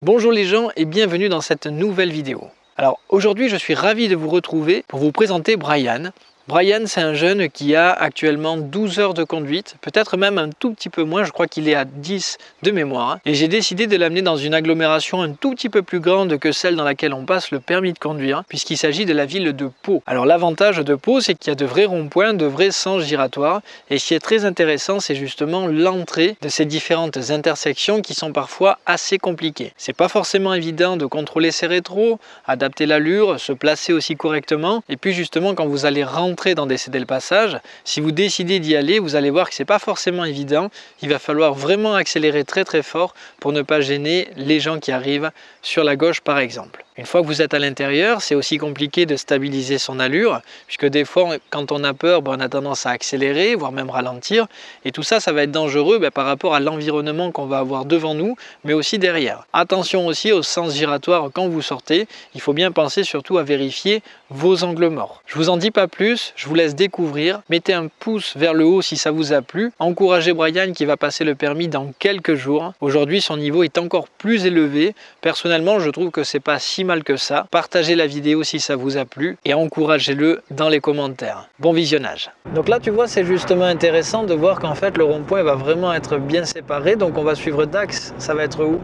Bonjour les gens et bienvenue dans cette nouvelle vidéo. Alors aujourd'hui je suis ravi de vous retrouver pour vous présenter Brian. Brian, c'est un jeune qui a actuellement 12 heures de conduite, peut-être même un tout petit peu moins, je crois qu'il est à 10 de mémoire. Et j'ai décidé de l'amener dans une agglomération un tout petit peu plus grande que celle dans laquelle on passe le permis de conduire, puisqu'il s'agit de la ville de Pau. Alors l'avantage de Pau, c'est qu'il y a de vrais ronds-points, de vrais sens giratoires. Et ce qui est très intéressant, c'est justement l'entrée de ces différentes intersections qui sont parfois assez compliquées. C'est pas forcément évident de contrôler ses rétros, adapter l'allure, se placer aussi correctement. Et puis justement, quand vous allez rentrer dans décéder le passage, si vous décidez d'y aller, vous allez voir que c'est pas forcément évident. Il va falloir vraiment accélérer très très fort pour ne pas gêner les gens qui arrivent sur la gauche par exemple. Une fois que vous êtes à l'intérieur, c'est aussi compliqué de stabiliser son allure, puisque des fois, quand on a peur, ben, on a tendance à accélérer, voire même ralentir. Et tout ça, ça va être dangereux ben, par rapport à l'environnement qu'on va avoir devant nous, mais aussi derrière. Attention aussi au sens giratoire quand vous sortez. Il faut bien penser surtout à vérifier vos angles morts. Je vous en dis pas plus, je vous laisse découvrir. Mettez un pouce vers le haut si ça vous a plu. Encouragez Brian qui va passer le permis dans quelques jours. Aujourd'hui, son niveau est encore plus élevé. Personnellement, je trouve que c'est pas si mal que ça. Partagez la vidéo si ça vous a plu et encouragez-le dans les commentaires. Bon visionnage. Donc là, tu vois, c'est justement intéressant de voir qu'en fait, le rond-point va vraiment être bien séparé. Donc on va suivre Dax. Ça va être où?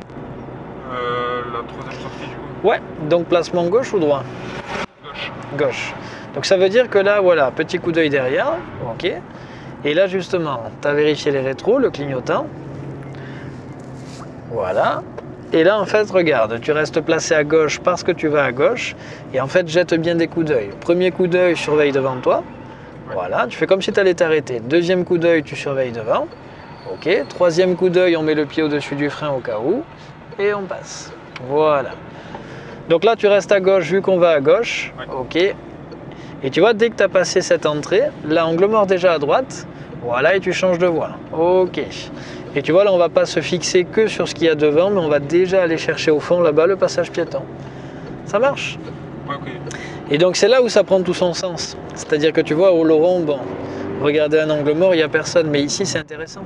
Euh, La troisième sortie du coup. Ouais, donc placement gauche ou droit? Gauche. Gauche. Donc ça veut dire que là, voilà, petit coup d'œil derrière. Ok. Et là, justement, tu as vérifié les rétros, le clignotant. Voilà. Et là, en fait, regarde, tu restes placé à gauche parce que tu vas à gauche. Et en fait, jette bien des coups d'œil. Premier coup d'œil, surveille devant toi. Voilà, tu fais comme si tu allais t'arrêter. Deuxième coup d'œil, tu surveilles devant. Ok. Troisième coup d'œil, on met le pied au-dessus du frein au cas où. Et on passe. Voilà. Donc là, tu restes à gauche vu qu'on va à gauche. Ok. Et tu vois, dès que tu as passé cette entrée, l'angle mort déjà à droite. Voilà, et tu changes de voie. Ok. Et tu vois, là, on va pas se fixer que sur ce qu'il y a devant, mais on va déjà aller chercher au fond, là-bas, le passage piéton. Ça marche. Et donc, c'est là où ça prend tout son sens. C'est-à-dire que tu vois, au Laurent, bon, regardez un angle mort, il n'y a personne, mais ici, c'est intéressant.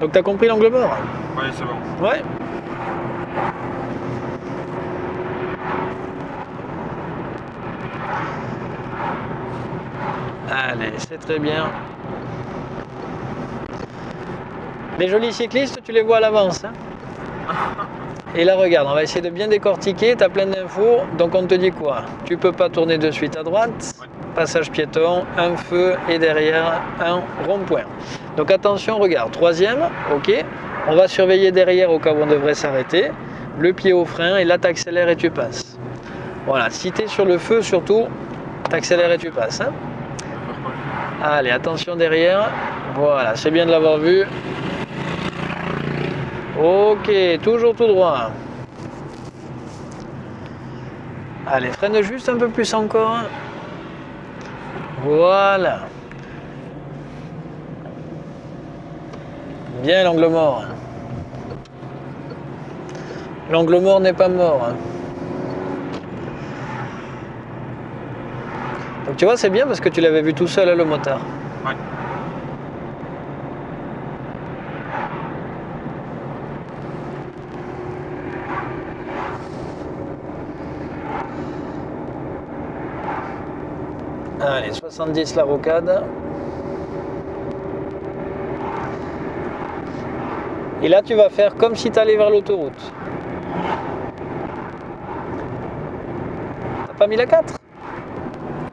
Donc, tu as compris l'angle mort? Ouais, c'est bon. Ouais. Allez, c'est très bien. Les jolis cyclistes, tu les vois à l'avance. hein. Et là, regarde, on va essayer de bien décortiquer. Tu as plein d'infos. Donc, on te dit quoi? Tu peux pas tourner de suite à droite. Passage piéton, un feu et derrière un rond-point. Donc, attention, regarde. Troisième, ok. On va surveiller derrière au cas où on devrait s'arrêter. Le pied au frein et là, tu accélères et tu passes. Voilà, si tu es sur le feu, surtout, tu accélères et tu passes. hein. Allez, attention derrière. Voilà, c'est bien de l'avoir vu. Ok, toujours tout droit. Allez, freine juste un peu plus encore. Voilà. Bien l'angle mort. L'angle mort n'est pas mort. Donc tu vois, c'est bien parce que tu l'avais vu tout seul, hein, le motard. Allez, 70 la rocade. Et là, tu vas faire comme si tu allais vers l'autoroute. T'as pas mis la 4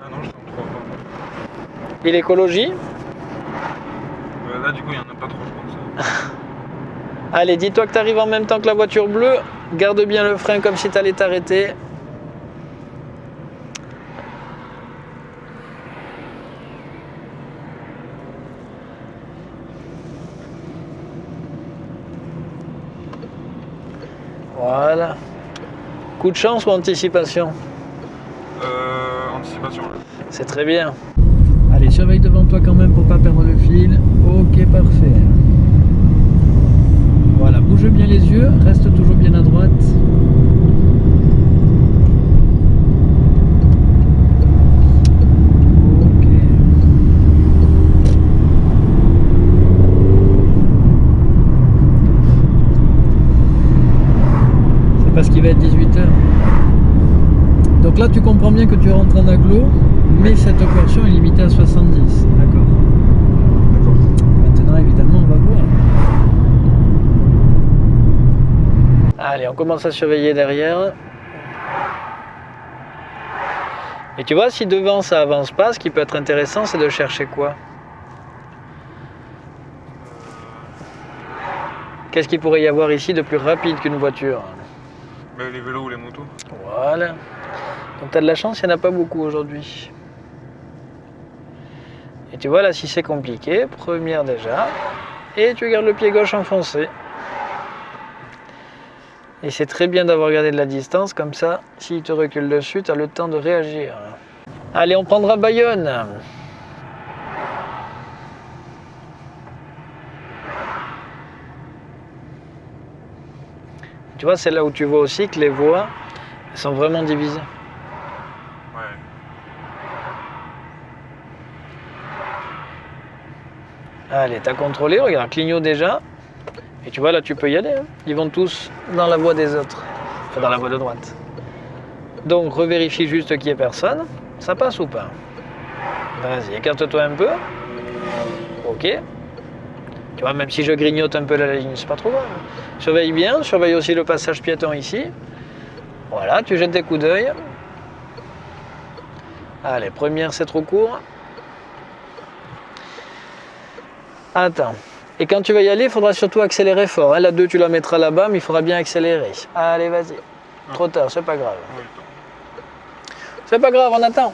Ah non, je suis en 3 pas. Et l'écologie Euh, là, du coup, il n'y en a pas trop, je pense. Allez, dis-toi que tu arrives en même temps que la voiture bleue. Garde bien le frein comme si tu allais t'arrêter. Voilà. Coup de chance ou anticipation Euh, anticipation. C'est très bien. Allez, surveille devant toi quand même pour pas perdre le fil. Ok, parfait. Voilà, bouge bien les yeux, reste toujours bien à droite. Ok. Va être 18h. Donc là, tu comprends bien que tu rentres en aglo, mais cette portion est limitée à 70. D'accord? D'accord. Maintenant, évidemment, on va voir. Allez, on commence à surveiller derrière. Et tu vois, si devant ça avance pas, ce qui peut être intéressant, c'est de chercher quoi? Qu'est-ce qu'il pourrait y avoir ici de plus rapide qu'une voiture? Les vélos ou les motos. Voilà. Donc tu as de la chance, il n'y en a pas beaucoup aujourd'hui. Et tu vois là, si c'est compliqué, première déjà, et tu gardes le pied gauche enfoncé. Et c'est très bien d'avoir gardé de la distance, comme ça, s'il te recule dessus, tu as le temps de réagir. Allez, on prendra Bayonne. Tu vois, c'est là où tu vois aussi que les voies elles sont vraiment divisées. Ouais. Allez, t'as contrôlé, regarde, clignot déjà. Et tu vois, là, tu peux y aller. hein. Ils vont tous dans la voie des autres. Enfin, dans la voie de droite. Donc, revérifie juste qu'il n'y ait personne. Ça passe ou pas? Vas-y, écarte-toi un peu. Ok. Tu vois, même si je grignote un peu la ligne, c'est pas trop grave. Surveille bien, surveille aussi le passage piéton ici. Voilà, tu jettes des coups d'œil. Allez, première, c'est trop court. Attends. Et quand tu vas y aller, il faudra surtout accélérer fort. hein. La 2, tu la mettras là-bas, mais il faudra bien accélérer. Allez, vas-y. Trop tard, c'est pas grave. C'est pas grave, on attend.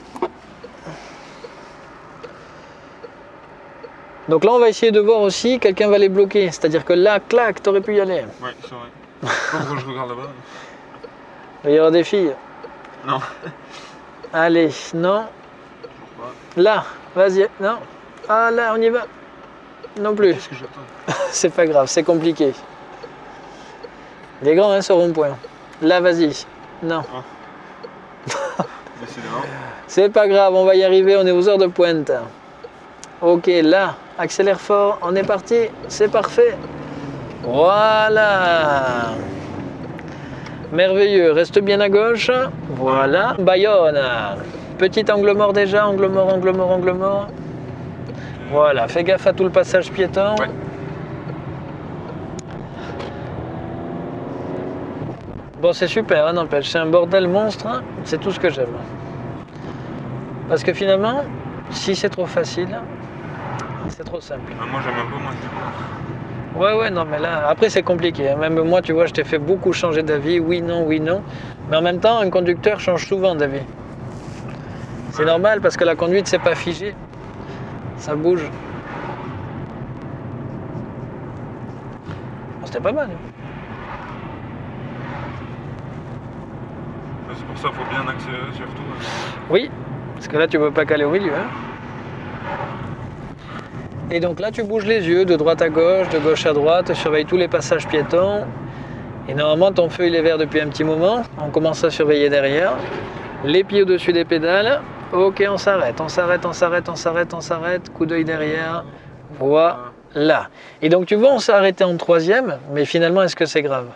Donc là, on va essayer de voir aussi, quelqu'un va les bloquer. C'est-à-dire que là, clac, t'aurais pu y aller. ouais c'est vrai. Pourquoi je regarde là-bas. Il va y avoir des filles. Non. Allez, non. Là, vas-y, non. Ah là, on y va. Non plus. Qu'est-ce que j'attends C'est pas grave, c'est compliqué. Il est grand, hein, ce rond-point. Là, vas-y. Non. Décidément. C'est pas grave, on va y arriver, on est aux heures de pointe. Ok, là, accélère fort, on est parti, c'est parfait. Voilà. Merveilleux, reste bien à gauche. Voilà, Bayonne. Petit angle mort déjà, angle mort, angle mort, angle mort. Voilà, fais gaffe à tout le passage piéton. Ouais. Bon, c'est super, hein, n'empêche, c'est un bordel monstre, hein, c'est tout ce que j'aime. Parce que finalement, si c'est trop facile, c'est trop simple. Ah, moi j'aime un peu moins coup. Ouais, ouais, non, mais là, après c'est compliqué. hein. Même moi, tu vois, je t'ai fait beaucoup changer d'avis, oui, non, oui, non. Mais en même temps, un conducteur change souvent d'avis. C'est normal parce que la conduite, c'est pas figé. Ça bouge. Bon, C'était pas mal. hein. C'est pour ça qu'il faut bien accélérer surtout. hein. Oui, parce que là, tu peux pas caler au milieu. hein. Et donc là, tu bouges les yeux de droite à gauche, de gauche à droite, surveille tous les passages piétons. Et normalement, ton feu, il est vert depuis un petit moment. On commence à surveiller derrière. Les pieds au-dessus des pédales. Ok, on s'arrête, on s'arrête, on s'arrête, on s'arrête, on s'arrête. Coup d'œil derrière. Voilà. Et donc, tu vois, on s'est arrêté en troisième, mais finalement, est-ce que c'est grave?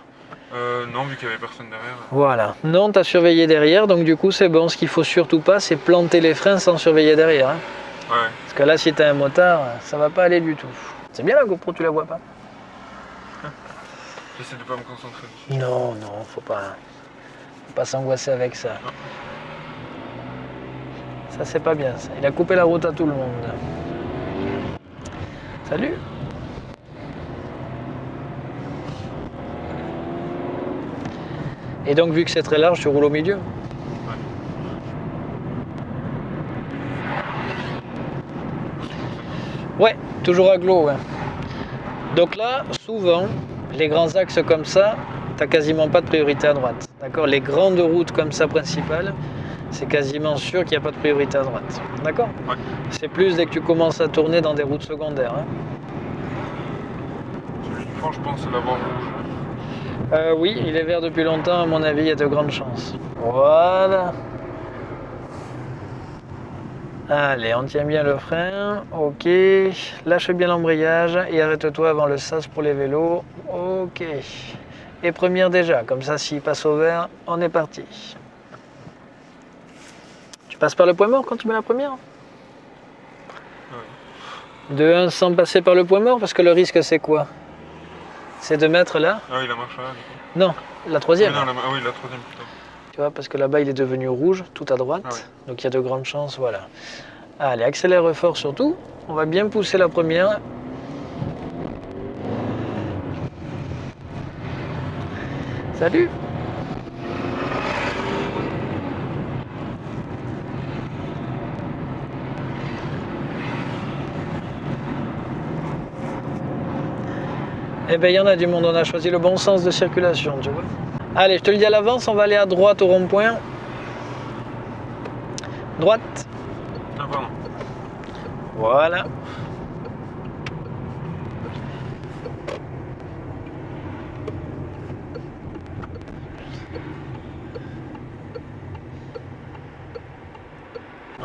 Euh, non, vu qu'il n'y avait personne derrière. Voilà. Non, tu as surveillé derrière, donc du coup, c'est bon. Ce qu'il faut surtout pas, c'est planter les freins sans surveiller derrière. hein. Ouais. Parce que là, si t'as un motard, ça va pas aller du tout. C'est bien la GoPro, tu la vois pas J'essaie de pas me concentrer. Non, non, faut pas, faut pas s'angoisser avec ça. Ça, c'est pas bien, ça. Il a coupé la route à tout le monde. Salut Et donc, vu que c'est très large, tu roules au milieu? Ouais, toujours à glo, ouais. Donc là, souvent, les grands axes comme ça, t'as quasiment pas de priorité à droite. D'accord? Les grandes routes comme ça principales, c'est quasiment sûr qu'il n'y a pas de priorité à droite. D'accord? Ouais. C'est plus dès que tu commences à tourner dans des routes secondaires. hein. Celui je pense, c'est la rouge. Euh, oui, il est vert depuis longtemps, à mon avis, il y a de grandes chances. Voilà. Allez, on tient bien le frein. Ok. Lâche bien l'embrayage et arrête-toi avant le sas pour les vélos. Ok. et première déjà. Comme ça, s'il passe au vert, on est parti. Tu passes par le point mort quand tu mets la première? De 1 sans passer par le point mort, parce que le risque c'est quoi? C'est de mettre là Ah oui, la marche là, du coup. Non, la troisième. Ah, non, la... ah oui, la troisième plutôt. Tu vois, parce que là-bas il est devenu rouge, tout à droite. Ah ouais. Donc il y a de grandes chances, voilà. Allez, accélère fort surtout. On va bien pousser la première. Salut Eh bien, il y en a du monde, on a choisi le bon sens de circulation, tu vois. Allez, je te le dis à l'avance, on va aller à droite au rond-point. Droite. Ah, pardon. Voilà.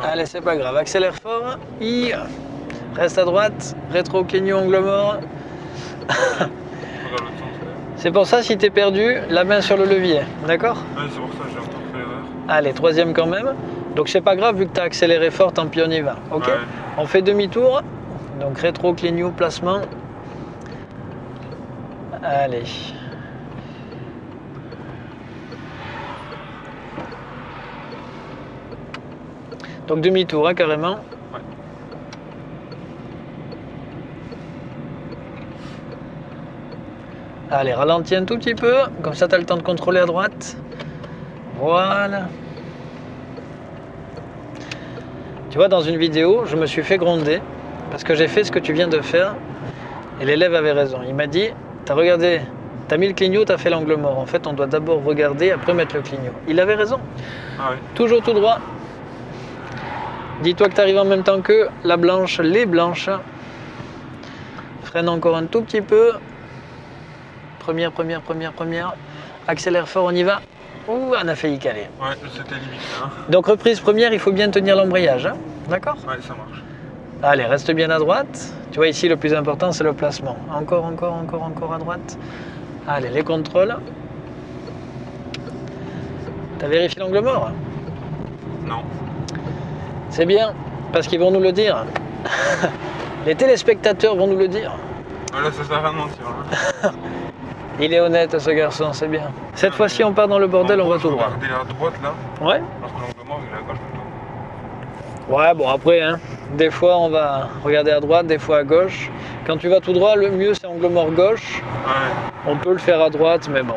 Allez, c'est pas grave, accélère fort. I. Reste à droite, rétro clignon angle mort. Faut dans l'autre sens, là. C'est pour ça, si t'es perdu, la main sur le levier, d'accord c'est pour ça j'ai encore fait l'erreur. Allez, troisième quand même. Donc c'est pas grave, vu que tu as accéléré fort, tant pis on y va. Ok Ouais. On fait demi-tour. Donc rétro, clignot, placement. Allez. Donc demi-tour, hein, carrément. Allez, ralentis un tout petit peu. Comme ça, tu as le temps de contrôler à droite. Voilà. Tu vois, dans une vidéo, je me suis fait gronder parce que j'ai fait ce que tu viens de faire. Et l'élève avait raison. Il m'a dit, t'as regardé, t'as mis le clignot, t'as fait l'angle mort. En fait, on doit d'abord regarder, après mettre le clignot. Il avait raison. Ah oui. Toujours tout droit. Dis-toi que tu arrives en même temps que la blanche, les blanches. Freine encore un tout petit peu. Première, première, première, première. Accélère fort, on y va. Ouh, on a failli caler. Ouais, c'était limite hein. Donc reprise première, il faut bien tenir l'embrayage. hein. D'accord Ouais, ça marche. Allez, reste bien à droite. Tu vois ici, le plus important, c'est le placement. Encore, encore, encore, encore à droite. Allez, les contrôles. T'as vérifié l'angle mort? Non. C'est bien, parce qu'ils vont nous le dire. Les téléspectateurs vont nous le dire. Ah, là, ça sert à rien de mentir. hein. Il est honnête, ce garçon, c'est bien. Cette fois-ci, on part dans le bordel, on va tout droit. Regarder à droite là, Ouais alors que l'angle mort il est à gauche plutôt. Ouais, bon, après, hein, des fois, on va regarder à droite, des fois à gauche. Quand tu vas tout droit, le mieux, c'est angle mort gauche. Ouais. On peut le faire à droite, mais bon.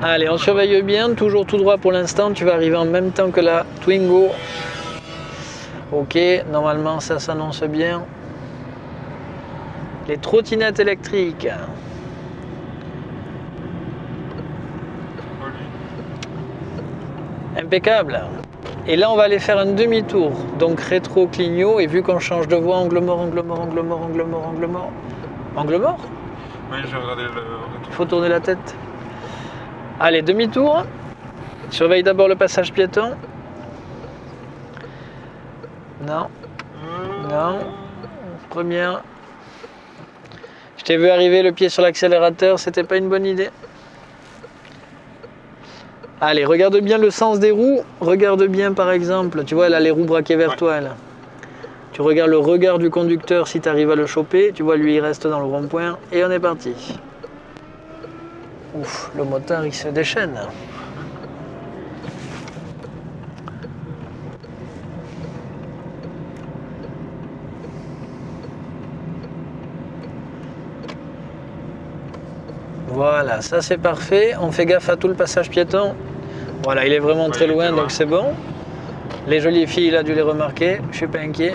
Allez, on surveille bien, toujours tout droit pour l'instant. Tu vas arriver en même temps que la Twingo. Ok, normalement ça s'annonce bien. Les trottinettes électriques. Impeccable. Et là, on va aller faire un demi-tour. Donc rétro clignot. Et vu qu'on change de voie, angle mort, angle mort, angle mort, angle mort, angle mort. Angle mort Oui, j'ai regardé le Il faut tourner la tête. Allez, demi-tour. Surveille d'abord le passage piéton. Non, non. Première. T'ai vu arriver le pied sur l'accélérateur, c'était pas une bonne idée. Allez, regarde bien le sens des roues. Regarde bien par exemple, tu vois, elle a les roues braquées vers Ouais. toi. Là. Tu regardes le regard du conducteur si tu arrives à le choper. Tu vois, lui, il reste dans le rond-point. Et on est parti. Ouf, le moteur, il se déchaîne. Voilà, ça c'est parfait. On fait gaffe à tout le passage piéton. Voilà, il est vraiment très loin. donc c'est bon. Les jolies filles, il a dû les remarquer. Je suis pas inquiet.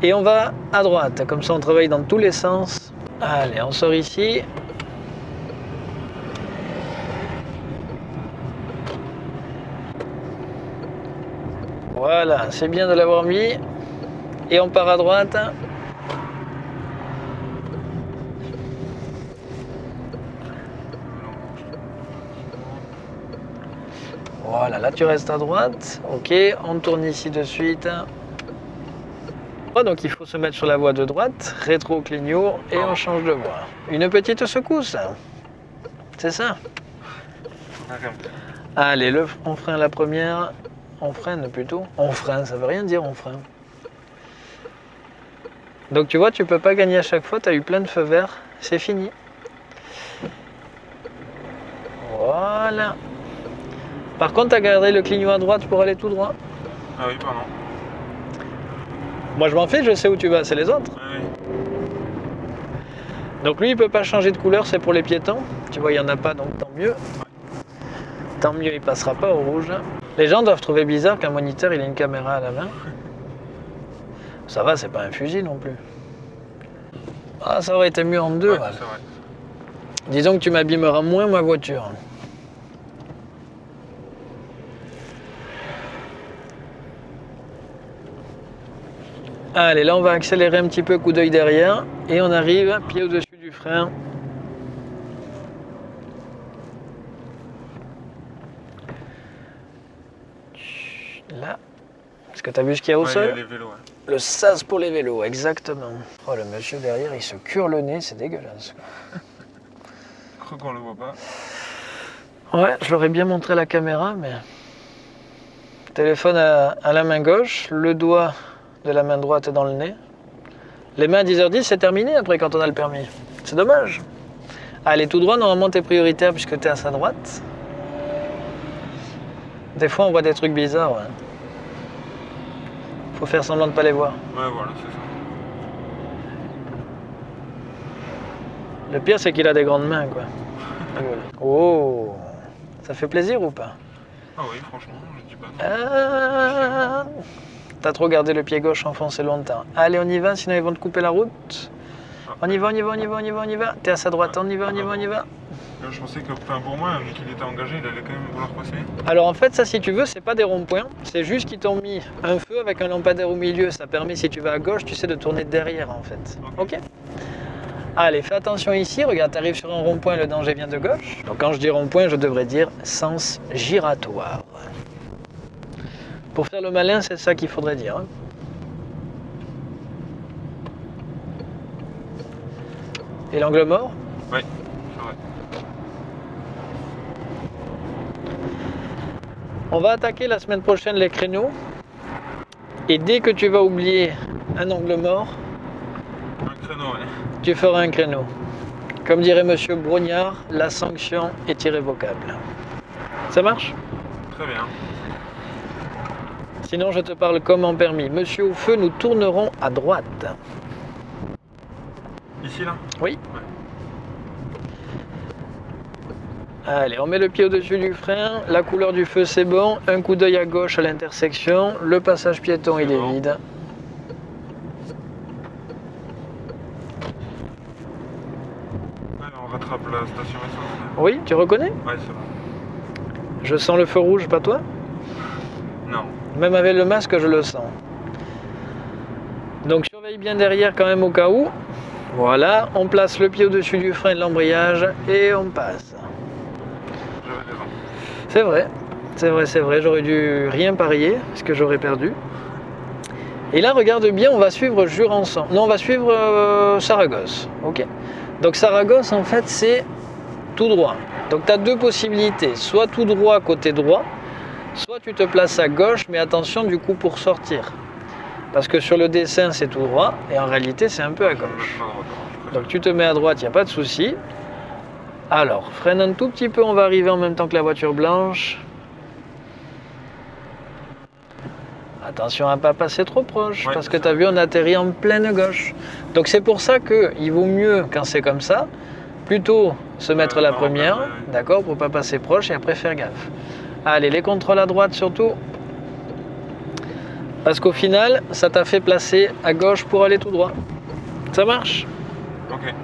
Et on va à droite, comme ça on travaille dans tous les sens. Allez, on sort ici. Voilà, c'est bien de l'avoir mis. Et on part à droite. Voilà, là tu restes à droite. Ok, on tourne ici de suite. Donc il faut se mettre sur la voie de droite, rétro clignot et on change de voie. Une petite secousse. C'est ça. Allez, le, on freine la première. On freine plutôt. On freine, ça veut rien dire on freine. Donc tu vois, tu peux pas gagner à chaque fois, tu as eu plein de feux verts, c'est fini. Voilà. Par contre, tu as gardé le clignot à droite pour aller tout droit. Ah oui, pardon. Moi je m'en fais, je sais où tu vas, c'est les autres. Ah oui. Donc lui, il peut pas changer de couleur, c'est pour les piétons. Tu vois, il y en a pas, donc tant mieux. Tant mieux, il passera pas au rouge. Les gens doivent trouver bizarre qu'un moniteur, il ait une caméra à la main. Ça va, c'est pas un fusil non plus. Ah, ça aurait été mieux en deux. Ouais. Disons que tu m'abîmeras moins ma voiture. Allez, là on va accélérer un petit peu, coup d'œil derrière, et on arrive, pied au-dessus du frein. Là. Est-ce que tu as vu ce qu'il y a au Ouais, il y a sol les vélos, ouais. Le sas pour les vélos, exactement. Oh, le monsieur derrière, il se cure le nez, c'est dégueulasse. Je crois qu'on le voit pas. Ouais, je l'aurais bien montré à la caméra, mais. Téléphone à, à la main gauche, le doigt de la main droite dans le nez. Les mains à 10h10, c'est terminé après quand on a le permis. C'est dommage. Allez, tout droit, normalement t'es prioritaire puisque t'es à sa droite. Des fois, on voit des trucs bizarres. Ouais. Faut faire semblant de pas les voir. Ouais, voilà, c'est ça. Le pire, c'est qu'il a des grandes mains, quoi. Oh, ça fait plaisir ou pas? Ah oui, franchement, je dis pas non. Ah, T'as trop gardé le pied gauche enfoncé longtemps. Allez, on y va, sinon ils vont te couper la route. On y va, on y va, on y va, on y va, on y va. T'es à sa droite, on y va, on y va, on y va. Je pensais que, enfin, pour moi, vu qu'il était engagé, il allait quand même vouloir passer. Alors en fait, ça, si tu veux, c'est pas des ronds-points. C'est juste qu'ils t'ont mis un feu avec un lampadaire au milieu. Ça permet, si tu vas à gauche, tu sais de tourner derrière, en fait. Ok Allez, fais attention ici. Regarde, t'arrives sur un rond-point, le danger vient de gauche. Donc quand je dis rond-point, je devrais dire sens giratoire. Pour faire le malin, c'est ça qu'il faudrait dire. hein. Et l'angle mort? Oui. On va attaquer la semaine prochaine les créneaux. Et dès que tu vas oublier un angle mort, Un créneau, ouais. tu feras un créneau. Comme dirait Monsieur Brognard, la sanction est irrévocable. Ça marche? Très bien. Sinon, je te parle comme en permis. Monsieur au feu, nous tournerons à droite. Ici, là? Oui. Allez, on met le pied au-dessus du frein. La couleur du feu, c'est bon. Un coup d'œil à gauche à l'intersection. Le passage piéton, il est vide. On rattrape la station essence. Oui, tu reconnais? Ouais, c'est bon. Je sens le feu rouge, pas toi? Non. Même avec le masque, je le sens. Donc surveille bien derrière quand même au cas où. Voilà, on place le pied au-dessus du frein de l'embrayage et on passe. C'est vrai, c'est vrai, c'est vrai, j'aurais dû rien parier, parce que j'aurais perdu. Et là, regarde bien, on va suivre Jurançon. Non, on va suivre euh, Saragosse. Ok. Donc Saragosse, en fait, c'est tout droit. Donc tu as deux possibilités. Soit tout droit côté droit, soit tu te places à gauche, mais attention du coup pour sortir. Parce que sur le dessin, c'est tout droit, et en réalité, c'est un peu à gauche. Donc tu te mets à droite, il n'y a pas de souci. Alors, freine un tout petit peu, on va arriver en même temps que la voiture blanche. Attention à ne pas passer trop proche, Ouais, parce que tu as vu, on atterrit en pleine gauche. Donc c'est pour ça qu'il vaut mieux, quand c'est comme ça, plutôt se mettre Ouais, la non, première, ouais, ouais. d'accord, pour pas passer proche et après faire gaffe. Allez, les contrôles à droite surtout. Parce qu'au final, ça t'a fait placer à gauche pour aller tout droit. Ça marche? Ok.